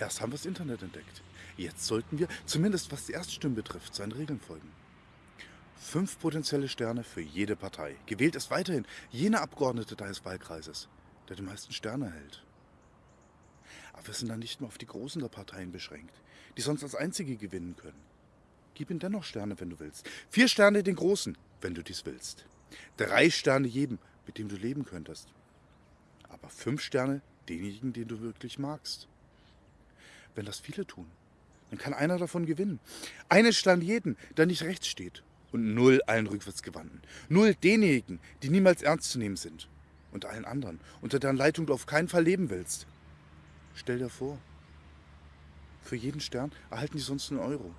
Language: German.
Erst haben wir das Internet entdeckt. Jetzt sollten wir, zumindest was die Erststimmen betrifft, seinen Regeln folgen. Fünf potenzielle Sterne für jede Partei. Gewählt ist weiterhin jener Abgeordnete deines Wahlkreises, der die meisten Sterne erhält. Aber wir sind dann nicht mehr auf die Großen der Parteien beschränkt, die sonst als Einzige gewinnen können. Gib ihnen dennoch Sterne, wenn du willst. Vier Sterne den Großen, wenn du dies willst. Drei Sterne jedem, mit dem du leben könntest. Aber fünf Sterne denjenigen, den du wirklich magst. Wenn das viele tun, dann kann einer davon gewinnen. Einen Stern jeden, der nicht rechts steht. Und null allen Rückwärtsgewandten. Null denjenigen, die niemals ernst zu nehmen sind. Und allen anderen, unter deren Leitung du auf keinen Fall leben willst. Stell dir vor, für jeden Stern erhalten die sonst einen Euro.